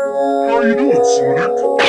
How you doing, Sonic?